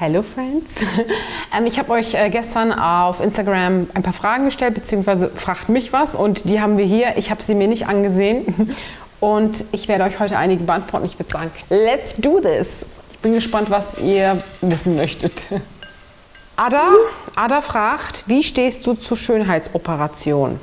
Hello Friends. ähm, ich habe euch äh, gestern auf Instagram ein paar Fragen gestellt, beziehungsweise fragt mich was und die haben wir hier. Ich habe sie mir nicht angesehen und ich werde euch heute einige beantworten. Ich würde sagen, let's do this. Ich bin gespannt, was ihr wissen möchtet. Ada, Ada fragt, wie stehst du zu Schönheitsoperationen?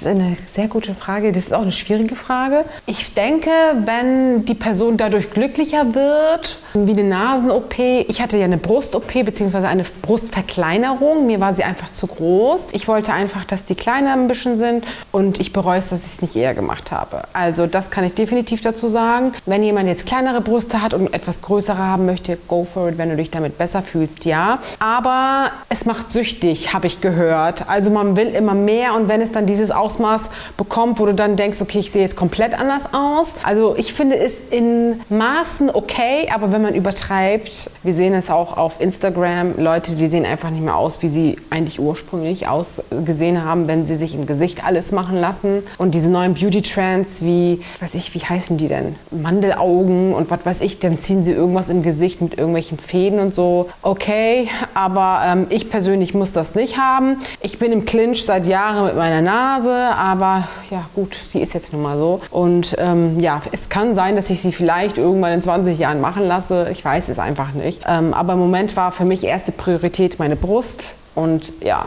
Ist eine sehr gute Frage. Das ist auch eine schwierige Frage. Ich denke, wenn die Person dadurch glücklicher wird, wie eine Nasen-OP. Ich hatte ja eine Brust-OP bzw. eine Brustverkleinerung. Mir war sie einfach zu groß. Ich wollte einfach, dass die kleiner ein bisschen sind und ich bereue es, dass ich es nicht eher gemacht habe. Also das kann ich definitiv dazu sagen. Wenn jemand jetzt kleinere Brüste hat und etwas größere haben möchte, go for it. Wenn du dich damit besser fühlst, ja. Aber es macht süchtig, habe ich gehört. Also man will immer mehr und wenn es dann dieses Aus Ausmaß bekommt, wo du dann denkst, okay, ich sehe jetzt komplett anders aus. Also ich finde es in Maßen okay, aber wenn man übertreibt, wir sehen es auch auf Instagram, Leute, die sehen einfach nicht mehr aus, wie sie eigentlich ursprünglich ausgesehen haben, wenn sie sich im Gesicht alles machen lassen. Und diese neuen Beauty-Trends wie, weiß ich, wie heißen die denn? Mandelaugen und was weiß ich, dann ziehen sie irgendwas im Gesicht mit irgendwelchen Fäden und so. Okay, aber ähm, ich persönlich muss das nicht haben. Ich bin im Clinch seit Jahren mit meiner Nase aber ja gut, die ist jetzt nun mal so. Und ähm, ja, es kann sein, dass ich sie vielleicht irgendwann in 20 Jahren machen lasse. Ich weiß es einfach nicht. Ähm, aber im Moment war für mich erste Priorität meine Brust. Und ja,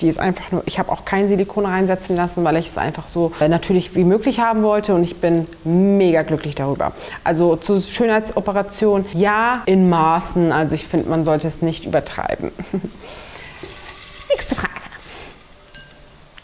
die ist einfach nur, ich habe auch kein Silikon reinsetzen lassen, weil ich es einfach so äh, natürlich wie möglich haben wollte und ich bin mega glücklich darüber. Also zur Schönheitsoperation, ja, in Maßen. Also ich finde, man sollte es nicht übertreiben. Nächste Frage.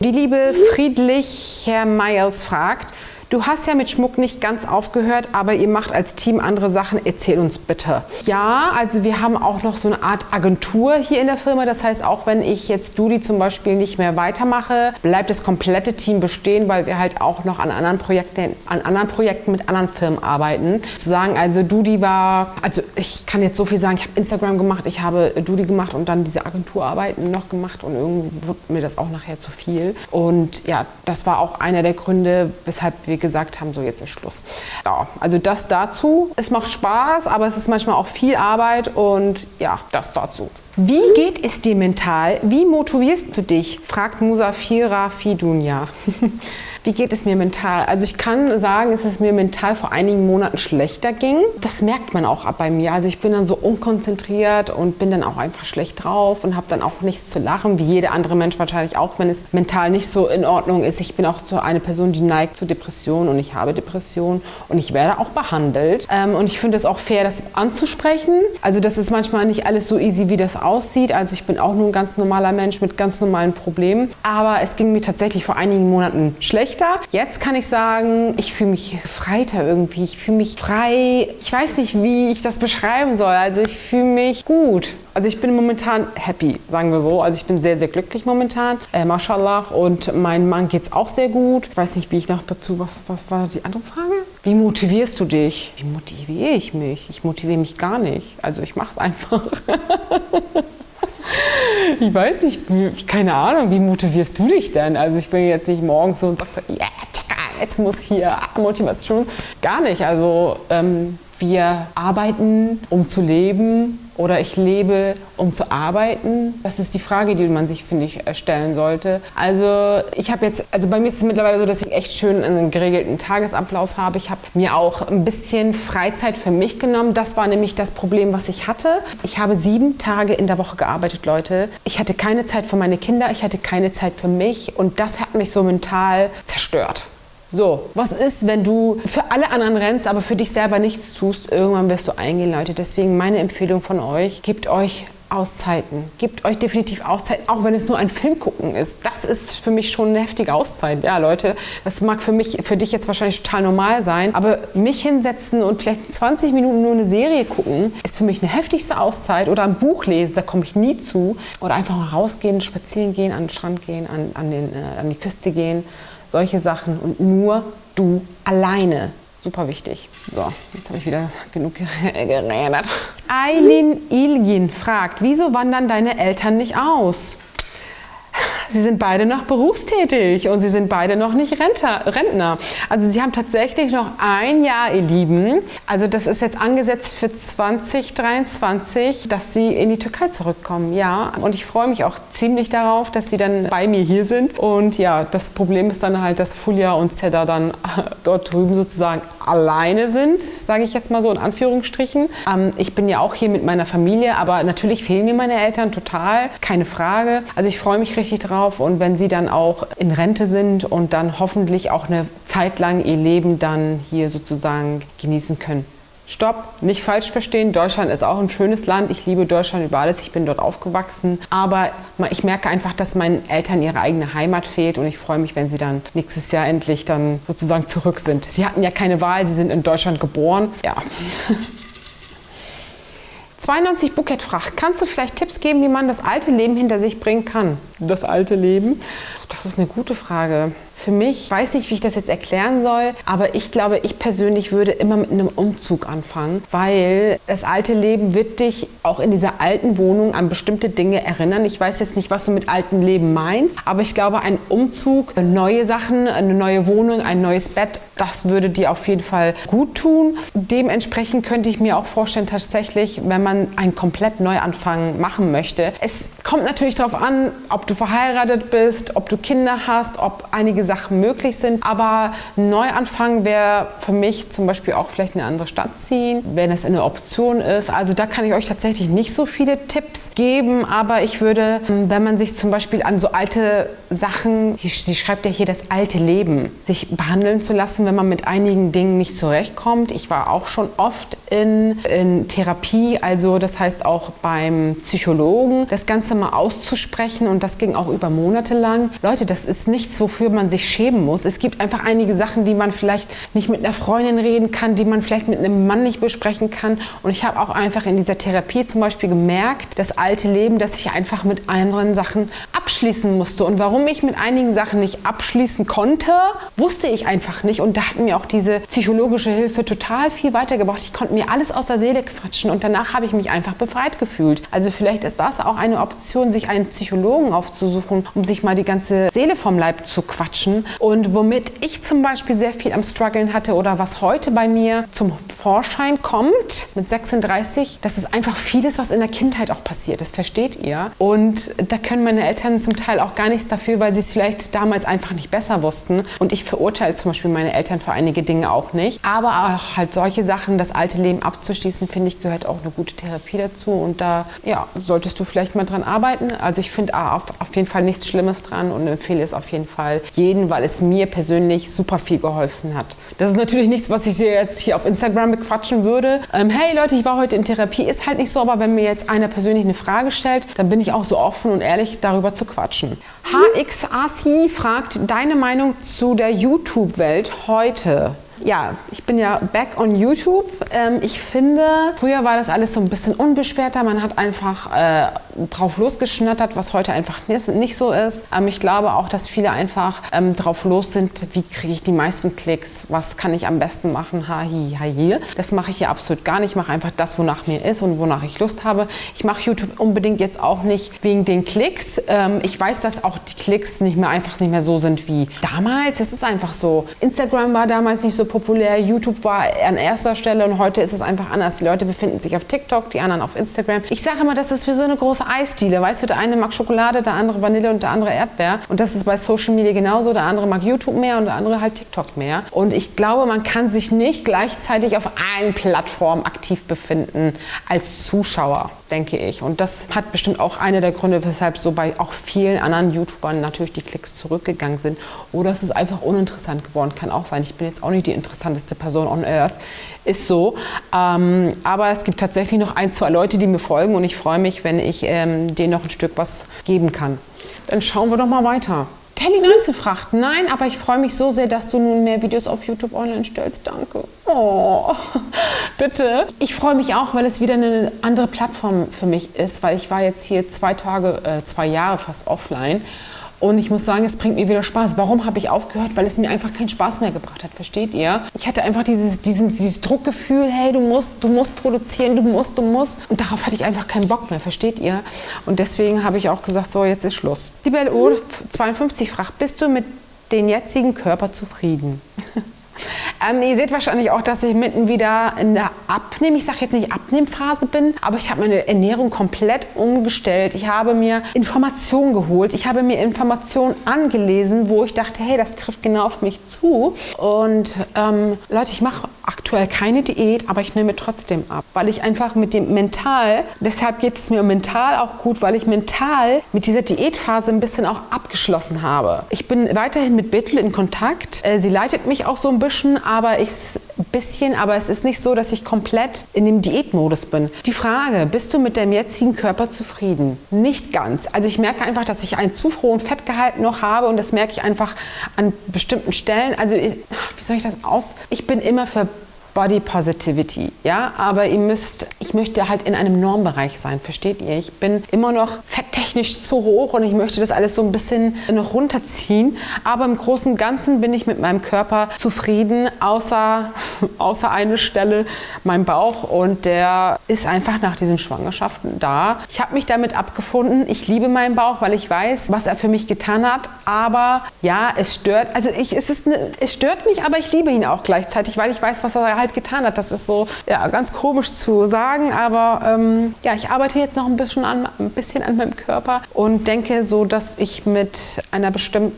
Die liebe Friedlich Herr Meyers fragt, Du hast ja mit Schmuck nicht ganz aufgehört, aber ihr macht als Team andere Sachen. Erzähl uns bitte. Ja, also wir haben auch noch so eine Art Agentur hier in der Firma. Das heißt, auch wenn ich jetzt Dudi zum Beispiel nicht mehr weitermache, bleibt das komplette Team bestehen, weil wir halt auch noch an anderen Projekten, an anderen Projekten mit anderen Firmen arbeiten. Zu sagen, also Dudi war, also ich kann jetzt so viel sagen, ich habe Instagram gemacht, ich habe Dudi gemacht und dann diese Agenturarbeiten noch gemacht und irgendwie wird mir das auch nachher zu viel. Und ja, das war auch einer der Gründe, weshalb wir gesagt haben, so jetzt ist Schluss. Ja, also das dazu. Es macht Spaß, aber es ist manchmal auch viel Arbeit und ja, das dazu. Wie geht es dir mental? Wie motivierst du dich? fragt Musafira Fidunya. Wie geht es mir mental? Also ich kann sagen, dass es mir mental vor einigen Monaten schlechter ging. Das merkt man auch bei mir. Also ich bin dann so unkonzentriert und bin dann auch einfach schlecht drauf und habe dann auch nichts zu lachen, wie jeder andere Mensch wahrscheinlich auch, wenn es mental nicht so in Ordnung ist. Ich bin auch so eine Person, die neigt zu Depressionen und ich habe Depressionen und ich werde auch behandelt. Ähm, und ich finde es auch fair, das anzusprechen. Also das ist manchmal nicht alles so easy, wie das aussieht. Also ich bin auch nur ein ganz normaler Mensch mit ganz normalen Problemen. Aber es ging mir tatsächlich vor einigen Monaten schlecht schlechter. Jetzt kann ich sagen, ich fühle mich freiter irgendwie. Ich fühle mich frei. Ich weiß nicht, wie ich das beschreiben soll. Also ich fühle mich gut. Also ich bin momentan happy, sagen wir so. Also ich bin sehr, sehr glücklich momentan. Äh, Mashallah. Und mein Mann geht es auch sehr gut. Ich weiß nicht, wie ich noch dazu, was, was war die andere Frage? Wie motivierst du dich? Wie motiviere ich mich? Ich motiviere mich gar nicht. Also ich mache es einfach. ich weiß nicht, keine Ahnung, wie motivierst du dich denn? Also ich bin jetzt nicht morgens so und sage, ja, yeah, jetzt muss hier Motivation. Gar nicht. Also ähm, wir arbeiten, um zu leben oder ich lebe, um zu arbeiten? Das ist die Frage, die man sich, finde ich, stellen sollte. Also ich habe jetzt, also bei mir ist es mittlerweile so, dass ich echt schön einen geregelten Tagesablauf habe. Ich habe mir auch ein bisschen Freizeit für mich genommen. Das war nämlich das Problem, was ich hatte. Ich habe sieben Tage in der Woche gearbeitet, Leute. Ich hatte keine Zeit für meine Kinder, ich hatte keine Zeit für mich und das hat mich so mental zerstört. So, was ist, wenn du für alle anderen rennst, aber für dich selber nichts tust? Irgendwann wirst du eingehen, Leute. Deswegen meine Empfehlung von euch, gebt euch Auszeiten. Gebt euch definitiv Auszeiten, auch wenn es nur ein Film gucken ist. Das ist für mich schon eine heftige Auszeit. Ja, Leute, das mag für mich, für dich jetzt wahrscheinlich total normal sein, aber mich hinsetzen und vielleicht 20 Minuten nur eine Serie gucken, ist für mich eine heftigste Auszeit. Oder ein Buch lesen, da komme ich nie zu. Oder einfach mal rausgehen, spazieren gehen, an den Strand gehen, an, an, den, äh, an die Küste gehen solche Sachen und nur du alleine. Super wichtig. So, jetzt habe ich wieder genug geredet. Eileen Ilgin fragt, wieso wandern deine Eltern nicht aus? Sie sind beide noch berufstätig und sie sind beide noch nicht Rentner. Also sie haben tatsächlich noch ein Jahr, ihr Lieben. Also das ist jetzt angesetzt für 2023, dass sie in die Türkei zurückkommen. Ja, und ich freue mich auch ziemlich darauf, dass sie dann bei mir hier sind. Und ja, das Problem ist dann halt, dass Fulia und Zedda dann dort drüben sozusagen alleine sind, sage ich jetzt mal so in Anführungsstrichen. Ähm, ich bin ja auch hier mit meiner Familie, aber natürlich fehlen mir meine Eltern total, keine Frage. Also ich freue mich richtig drauf und wenn sie dann auch in Rente sind und dann hoffentlich auch eine Zeit lang ihr Leben dann hier sozusagen genießen können. Stopp, nicht falsch verstehen. Deutschland ist auch ein schönes Land. Ich liebe Deutschland über alles. Ich bin dort aufgewachsen. Aber ich merke einfach, dass meinen Eltern ihre eigene Heimat fehlt und ich freue mich, wenn sie dann nächstes Jahr endlich dann sozusagen zurück sind. Sie hatten ja keine Wahl. Sie sind in Deutschland geboren. Ja. 92 Bukett fragt, kannst du vielleicht Tipps geben, wie man das alte Leben hinter sich bringen kann? Das alte Leben? Das ist eine gute Frage. Für mich, ich weiß nicht, wie ich das jetzt erklären soll, aber ich glaube, ich persönlich würde immer mit einem Umzug anfangen, weil das alte Leben wird dich auch in dieser alten Wohnung an bestimmte Dinge erinnern. Ich weiß jetzt nicht, was du mit altem Leben meinst, aber ich glaube, ein Umzug, neue Sachen, eine neue Wohnung, ein neues Bett, das würde dir auf jeden Fall gut tun. Dementsprechend könnte ich mir auch vorstellen, tatsächlich, wenn man einen komplett Neuanfang machen möchte. Es kommt natürlich darauf an, ob du verheiratet bist, ob du Kinder hast, ob einige Sachen möglich sind. Aber Neuanfang wäre für mich zum Beispiel auch vielleicht eine andere Stadt ziehen, wenn es eine Option ist. Also da kann ich euch tatsächlich nicht so viele Tipps geben, aber ich würde, wenn man sich zum Beispiel an so alte Sachen, sie schreibt ja hier das alte Leben, sich behandeln zu lassen, wenn man mit einigen Dingen nicht zurechtkommt. Ich war auch schon oft in, in Therapie, also das heißt auch beim Psychologen, das Ganze mal auszusprechen und das ging auch über Monate lang. Leute, das ist nichts, wofür man sich schämen muss. Es gibt einfach einige Sachen, die man vielleicht nicht mit einer Freundin reden kann, die man vielleicht mit einem Mann nicht besprechen kann. Und ich habe auch einfach in dieser Therapie zum Beispiel gemerkt, das alte Leben, dass ich einfach mit anderen Sachen abschließen musste. Und warum ich mit einigen Sachen nicht abschließen konnte, wusste ich einfach nicht. Und da hat mir auch diese psychologische Hilfe total viel weitergebracht. Ich konnte mir alles aus der Seele quatschen und danach habe ich mich einfach befreit gefühlt. Also vielleicht ist das auch eine Option, sich einen Psychologen aufzusuchen, um sich mal die ganze Seele vom Leib zu quatschen. Und womit ich zum Beispiel sehr viel am Struggeln hatte oder was heute bei mir zum Vorschein kommt mit 36, das ist einfach vieles, was in der Kindheit auch passiert. Das versteht ihr. Und da können meine Eltern zum Teil auch gar nichts dafür, weil sie es vielleicht damals einfach nicht besser wussten. Und ich verurteile zum Beispiel meine Eltern für einige Dinge auch nicht. Aber auch halt solche Sachen, das alte Leben abzuschließen, finde ich, gehört auch eine gute Therapie dazu. Und da ja, solltest du vielleicht mal dran arbeiten. Also ich finde auf, auf jeden Fall nichts Schlimmes dran und empfehle es auf jeden Fall jedem reden, weil es mir persönlich super viel geholfen hat. Das ist natürlich nichts, was ich dir jetzt hier auf Instagram bequatschen würde. Ähm, hey Leute, ich war heute in Therapie, ist halt nicht so, aber wenn mir jetzt einer persönlich eine Frage stellt, dann bin ich auch so offen und ehrlich darüber zu quatschen. HXAC fragt deine Meinung zu der YouTube-Welt heute ja, ich bin ja back on YouTube. Ähm, ich finde, früher war das alles so ein bisschen unbeschwerter. Man hat einfach äh, drauf losgeschnattert, was heute einfach nicht so ist. Ähm, ich glaube auch, dass viele einfach ähm, drauf los sind, wie kriege ich die meisten Klicks, was kann ich am besten machen, ha, hi, ha, hier. Das mache ich ja absolut gar nicht. Ich mache einfach das, wonach mir ist und wonach ich Lust habe. Ich mache YouTube unbedingt jetzt auch nicht wegen den Klicks. Ähm, ich weiß, dass auch die Klicks nicht mehr einfach nicht mehr so sind wie damals. Es ist einfach so. Instagram war damals nicht so populär, YouTube war an erster Stelle und heute ist es einfach anders. Die Leute befinden sich auf TikTok, die anderen auf Instagram. Ich sage immer, das ist für so eine große Eisdiele. Weißt du, der eine mag Schokolade, der andere Vanille und der andere Erdbeer. Und das ist bei Social Media genauso. Der andere mag YouTube mehr und der andere halt TikTok mehr. Und ich glaube, man kann sich nicht gleichzeitig auf allen Plattformen aktiv befinden als Zuschauer denke ich. Und das hat bestimmt auch einer der Gründe, weshalb so bei auch vielen anderen YouTubern natürlich die Klicks zurückgegangen sind. Oder es ist einfach uninteressant geworden, kann auch sein. Ich bin jetzt auch nicht die interessanteste Person on Earth, ist so. Ähm, aber es gibt tatsächlich noch ein, zwei Leute, die mir folgen und ich freue mich, wenn ich ähm, denen noch ein Stück was geben kann. Dann schauen wir doch mal weiter. Telly 19 fragt, nein, aber ich freue mich so sehr, dass du nun mehr Videos auf YouTube online stellst. Danke. Oh, bitte. Ich freue mich auch, weil es wieder eine andere Plattform für mich ist, weil ich war jetzt hier zwei Tage, äh, zwei Jahre fast offline Und ich muss sagen, es bringt mir wieder Spaß. Warum habe ich aufgehört? Weil es mir einfach keinen Spaß mehr gebracht hat, versteht ihr? Ich hatte einfach dieses, diesen, dieses Druckgefühl, hey, du musst, du musst produzieren, du musst, du musst. Und darauf hatte ich einfach keinen Bock mehr, versteht ihr? Und deswegen habe ich auch gesagt, so, jetzt ist Schluss. Die Belle 52 fragt, bist du mit den jetzigen Körper zufrieden? Ähm, ihr seht wahrscheinlich auch, dass ich mitten wieder in der Abnehm, ich sage jetzt nicht Abnehmphase bin, aber ich habe meine Ernährung komplett umgestellt. Ich habe mir Informationen geholt, ich habe mir Informationen angelesen, wo ich dachte, hey, das trifft genau auf mich zu. Und ähm, Leute, ich mache aktuell keine Diät, aber ich nehme trotzdem ab, weil ich einfach mit dem mental, deshalb geht es mir mental auch gut, weil ich mental mit dieser Diätphase ein bisschen auch abgeschlossen habe. Ich bin weiterhin mit Bethel in Kontakt. Äh, sie leitet mich auch so ein bisschen, aber ich bisschen, aber es ist nicht so, dass ich komplett in dem Diätmodus bin. Die Frage, bist du mit deinem jetzigen Körper zufrieden? Nicht ganz. Also ich merke einfach, dass ich einen zu hohen Fettgehalt noch habe und das merke ich einfach an bestimmten Stellen. Also wie soll ich das aus? Ich bin immer für Body Positivity, ja, aber ihr müsst, ich möchte halt in einem Normbereich sein, versteht ihr? Ich bin immer noch fetttechnisch zu hoch und ich möchte das alles so ein bisschen noch runterziehen, aber im Großen und Ganzen bin ich mit meinem Körper zufrieden, außer, außer eine Stelle, mein Bauch. Und der ist einfach nach diesen Schwangerschaften da. Ich habe mich damit abgefunden, ich liebe meinen Bauch, weil ich weiß, was er für mich getan hat, aber ja, es stört, also ich, es, ist eine, es stört mich, aber ich liebe ihn auch gleichzeitig, weil ich weiß, was er halt getan hat. Das ist so ja, ganz komisch zu sagen, aber ähm, ja, ich arbeite jetzt noch ein bisschen an, ein bisschen an meinem Körper und denke so, dass ich mit einer bestimmten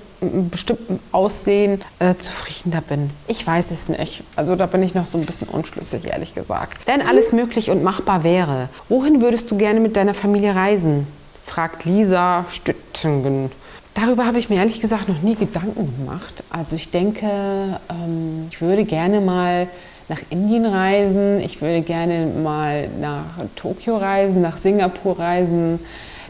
bestimmten Aussehen äh, zufriedener bin. Ich weiß es nicht. Also da bin ich noch so ein bisschen unschlüssig, ehrlich gesagt. Wenn alles möglich und machbar wäre, wohin würdest du gerne mit deiner Familie reisen? fragt Lisa Stüttingen. Darüber habe ich mir ehrlich gesagt noch nie Gedanken gemacht. Also ich denke, ähm, ich würde gerne mal nach Indien reisen, ich würde gerne mal nach Tokio reisen, nach Singapur reisen.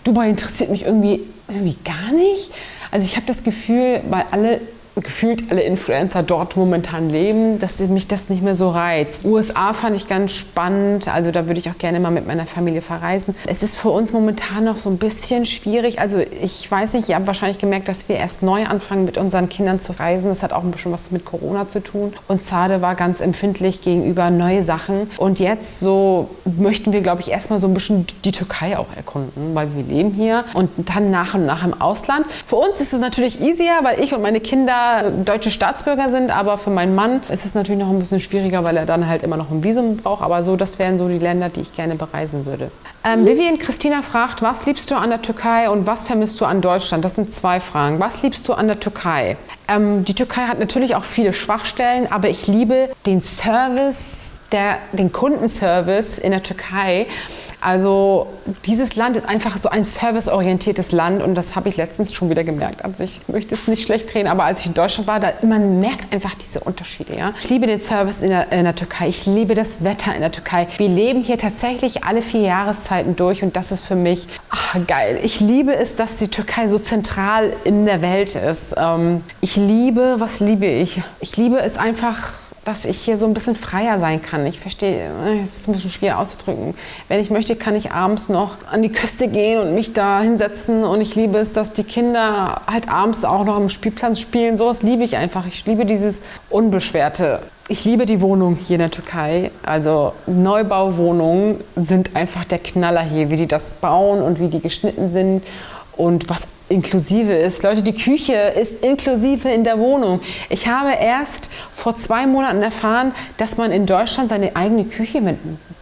Dubai interessiert mich irgendwie, irgendwie gar nicht. Also ich habe das Gefühl, weil alle gefühlt alle Influencer dort momentan leben, dass mich das nicht mehr so reizt. USA fand ich ganz spannend, also da würde ich auch gerne mal mit meiner Familie verreisen. Es ist für uns momentan noch so ein bisschen schwierig, also ich weiß nicht, ihr habt wahrscheinlich gemerkt, dass wir erst neu anfangen mit unseren Kindern zu reisen. Das hat auch ein bisschen was mit Corona zu tun und Zade war ganz empfindlich gegenüber neue Sachen und jetzt so möchten wir, glaube ich, erstmal so ein bisschen die Türkei auch erkunden, weil wir leben hier und dann nach und nach im Ausland. Für uns ist es natürlich easier, weil ich und meine Kinder deutsche Staatsbürger sind, aber für meinen Mann ist es natürlich noch ein bisschen schwieriger, weil er dann halt immer noch ein Visum braucht. Aber so, das wären so die Länder, die ich gerne bereisen würde. Ähm, Vivian Christina fragt, was liebst du an der Türkei und was vermisst du an Deutschland? Das sind zwei Fragen. Was liebst du an der Türkei? Ähm, die Türkei hat natürlich auch viele Schwachstellen, aber ich liebe den Service, der, den Kundenservice in der Türkei. Also dieses Land ist einfach so ein serviceorientiertes Land und das habe ich letztens schon wieder gemerkt. Also ich möchte es nicht schlecht drehen, aber als ich in Deutschland war, da, man merkt einfach diese Unterschiede. Ja? Ich liebe den Service in der, in der Türkei, ich liebe das Wetter in der Türkei. Wir leben hier tatsächlich alle vier Jahreszeiten durch und das ist für mich ach, geil. Ich liebe es, dass die Türkei so zentral in der Welt ist. Ähm, ich liebe, was liebe ich? Ich liebe es einfach dass ich hier so ein bisschen freier sein kann. Ich verstehe, es ist ein bisschen schwer auszudrücken. Wenn ich möchte, kann ich abends noch an die Küste gehen und mich da hinsetzen. Und ich liebe es, dass die Kinder halt abends auch noch am Spielplatz spielen. Sowas liebe ich einfach. Ich liebe dieses Unbeschwerte. Ich liebe die Wohnung hier in der Türkei. Also Neubauwohnungen sind einfach der Knaller hier, wie die das bauen und wie die geschnitten sind und was inklusive ist. Leute, die Küche ist inklusive in der Wohnung. Ich habe erst vor zwei Monaten erfahren, dass man in Deutschland seine eigene Küche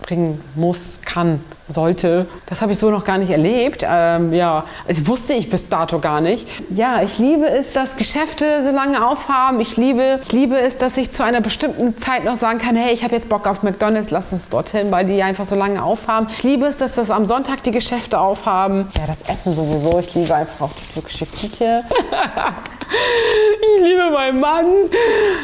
mitbringen muss, kann sollte. Das habe ich so noch gar nicht erlebt. Ähm, ja, also wusste ich bis dato gar nicht. Ja, ich liebe es, dass Geschäfte so lange aufhaben. Ich liebe, ich liebe es, dass ich zu einer bestimmten Zeit noch sagen kann, hey, ich habe jetzt Bock auf McDonald's, lass uns dorthin, weil die einfach so lange aufhaben. Ich liebe es, dass das am Sonntag die Geschäfte aufhaben. Ja, das Essen sowieso. Ich liebe einfach auch die türkische Küche. ich liebe meinen Mann.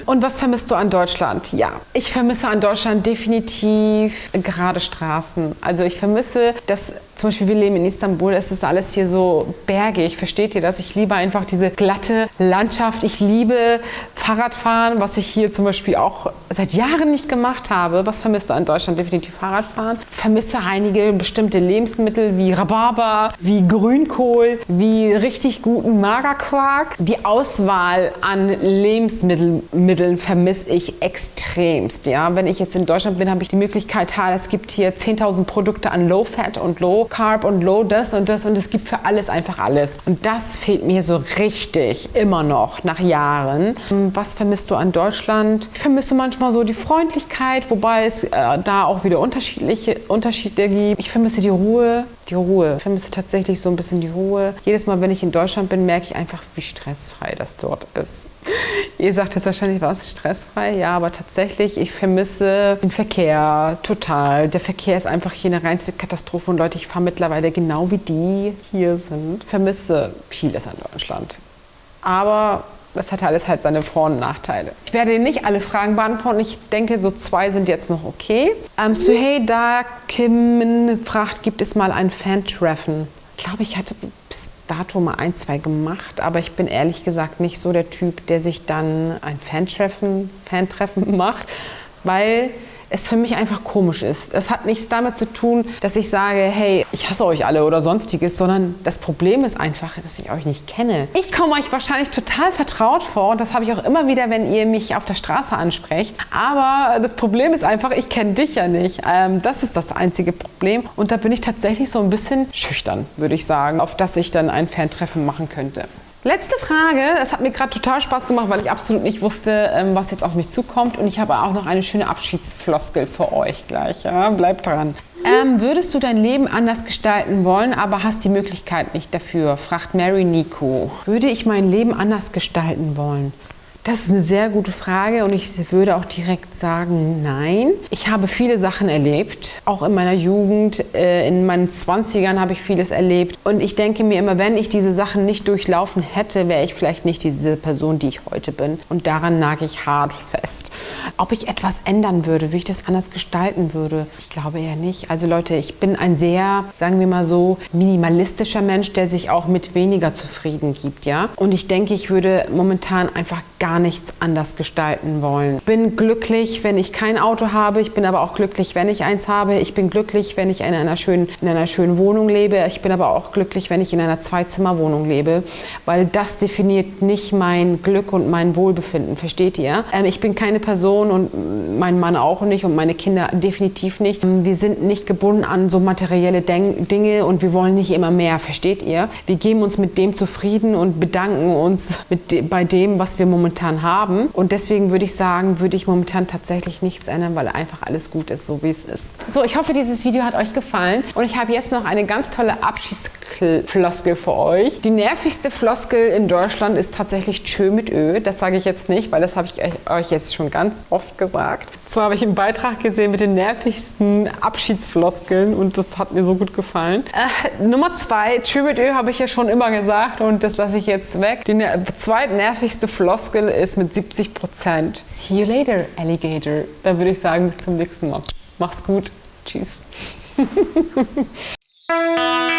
Und was vermisst du an Deutschland? Ja, ich vermisse an Deutschland definitiv gerade Straßen. Also ich vermisse, dass Zum Beispiel, wir leben in Istanbul, es ist alles hier so bergig. Versteht ihr das? Ich liebe einfach diese glatte Landschaft. Ich liebe Fahrradfahren, was ich hier zum Beispiel auch seit Jahren nicht gemacht habe. Was vermisst du an Deutschland? Definitiv Fahrradfahren. Vermisse einige bestimmte Lebensmittel wie Rhabarber, wie Grünkohl, wie richtig guten Magerquark. Die Auswahl an Lebensmitteln vermisse ich extremst. Ja? Wenn ich jetzt in Deutschland bin, habe ich die Möglichkeit, es gibt hier 10.000 Produkte an Low Fat und Low Carb und Low das und das und es gibt für alles einfach alles. Und das fehlt mir so richtig immer noch nach Jahren. Was vermisst du an Deutschland? Ich vermisse manchmal so die Freundlichkeit, wobei es äh, da auch wieder unterschiedliche Unterschiede gibt. Ich vermisse die Ruhe, die Ruhe. Ich vermisse tatsächlich so ein bisschen die Ruhe. Jedes Mal, wenn ich in Deutschland bin, merke ich einfach, wie stressfrei das dort ist. Ihr sagt jetzt wahrscheinlich, was stressfrei? Ja, aber tatsächlich, ich vermisse den Verkehr total. Der Verkehr ist einfach hier eine reinste Katastrophe und Leute, ich fahre mittlerweile genau wie die hier sind. Vermisse vieles an Deutschland. Aber das hat alles halt seine Vor- und Nachteile. Ich werde nicht alle Fragen beantworten. Ich denke, so zwei sind jetzt noch okay. Ähm, Suhey Da Kim fragt, gibt es mal ein Fan-Treffen? Ich glaube, ich hatte bis dato mal ein, zwei gemacht, aber ich bin ehrlich gesagt nicht so der Typ, der sich dann ein Fan-Treffen Fan macht, weil es für mich einfach komisch ist. Es hat nichts damit zu tun, dass ich sage, hey, ich hasse euch alle oder sonstiges, sondern das Problem ist einfach, dass ich euch nicht kenne. Ich komme euch wahrscheinlich total vertraut vor und das habe ich auch immer wieder, wenn ihr mich auf der Straße ansprecht. Aber das Problem ist einfach, ich kenne dich ja nicht. Ähm, das ist das einzige Problem und da bin ich tatsächlich so ein bisschen schüchtern, würde ich sagen, auf das ich dann ein Fantreffen machen könnte. Letzte Frage. Es hat mir gerade total Spaß gemacht, weil ich absolut nicht wusste, ähm, was jetzt auf mich zukommt. Und ich habe auch noch eine schöne Abschiedsfloskel für euch gleich. Ja? Bleibt dran. Ähm, würdest du dein Leben anders gestalten wollen, aber hast die Möglichkeit nicht dafür? fragt Mary Nico. Würde ich mein Leben anders gestalten wollen? Das ist eine sehr gute Frage und ich würde auch direkt sagen, nein. Ich habe viele Sachen erlebt, auch in meiner Jugend, äh, in meinen 20ern habe ich vieles erlebt und ich denke mir immer, wenn ich diese Sachen nicht durchlaufen hätte, wäre ich vielleicht nicht diese Person, die ich heute bin und daran nage ich hart fest. Ob ich etwas ändern würde, wie ich das anders gestalten würde, ich glaube eher nicht. Also Leute, ich bin ein sehr, sagen wir mal so, minimalistischer Mensch, der sich auch mit weniger zufrieden gibt, ja. Und ich denke, ich würde momentan einfach gar gar nichts anders gestalten wollen. Ich bin glücklich, wenn ich kein Auto habe. Ich bin aber auch glücklich, wenn ich eins habe. Ich bin glücklich, wenn ich in einer schönen, in einer schönen Wohnung lebe. Ich bin aber auch glücklich, wenn ich in einer Zwei-Zimmer-Wohnung lebe, weil das definiert nicht mein Glück und mein Wohlbefinden. Versteht ihr? Ähm, ich bin keine Person und mein Mann auch nicht und meine Kinder definitiv nicht. Ähm, wir sind nicht gebunden an so materielle Den Dinge und wir wollen nicht immer mehr. Versteht ihr? Wir geben uns mit dem zufrieden und bedanken uns de bei dem, was wir momentan momentan haben. Und deswegen würde ich sagen, würde ich momentan tatsächlich nichts ändern, weil einfach alles gut ist, so wie es ist. So, ich hoffe, dieses Video hat euch gefallen. Und ich habe jetzt noch eine ganz tolle Abschiedsfloskel für euch. Die nervigste Floskel in Deutschland ist tatsächlich Tschö mit Ö. Das sage ich jetzt nicht, weil das habe ich euch jetzt schon ganz oft gesagt. So habe ich einen Beitrag gesehen mit den nervigsten Abschiedsfloskeln und das hat mir so gut gefallen. Äh, Nummer zwei, Tschö mit Ö habe ich ja schon immer gesagt und das lasse ich jetzt weg. Die zweitnervigste Floskel ist mit 70 Prozent. See you later, Alligator. Dann würde ich sagen, bis zum nächsten Mal. Mach's gut. Tschüss.